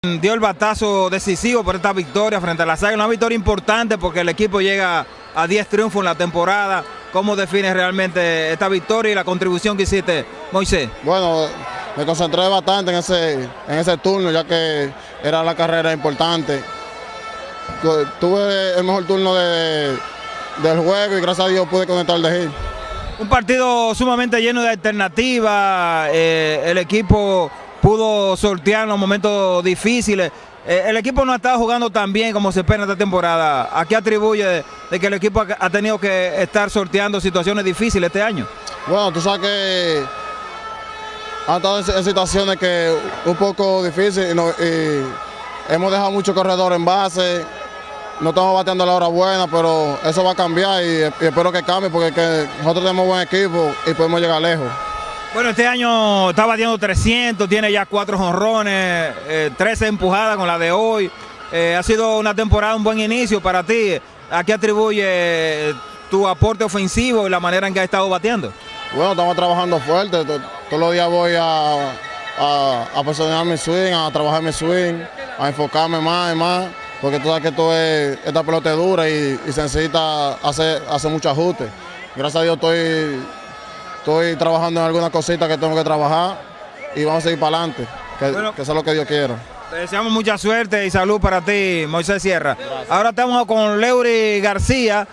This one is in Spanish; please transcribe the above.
Dio el batazo decisivo por esta victoria frente a la Águilas, una victoria importante porque el equipo llega a 10 triunfos en la temporada. ¿Cómo defines realmente esta victoria y la contribución que hiciste, Moisés? Bueno, me concentré bastante en ese, en ese turno ya que era la carrera importante. Tuve el mejor turno de, del juego y gracias a Dios pude conectar de hit. Un partido sumamente lleno de alternativas, eh, el equipo pudo sortear los momentos difíciles. Eh, el equipo no ha estado jugando tan bien como se espera esta temporada. ¿A qué atribuye de, que el equipo ha tenido que estar sorteando situaciones difíciles este año? Bueno, tú sabes que ha estado en, situaciones que un poco difíciles y, hemos dejado muchos corredores en base. No estamos bateando a la hora buena, pero eso va a cambiar y, espero que cambie porque nosotros tenemos buen equipo y podemos llegar lejos. Bueno, este año está batiendo 300, tiene ya cuatro jonrones, 13 eh, empujadas con la de hoy. Eh, ha sido una temporada, un buen inicio para ti. ¿A qué atribuye tu aporte ofensivo y la manera en que has estado batiendo? Bueno, estamos trabajando fuerte. Todos los días voy a, a, personalizar mi swing, a trabajar mi swing, a enfocarme más y más, porque tú sabes que esto es, esta pelota es dura y, se necesita hacer, hacer muchos ajustes. Gracias a Dios estoy Estoy trabajando en algunas cositas que tengo que trabajar y vamos a seguir para adelante, que, eso es lo que Dios quiera. Te deseamos mucha suerte y salud para ti, Moisés Sierra. Ahora estamos con Leury García,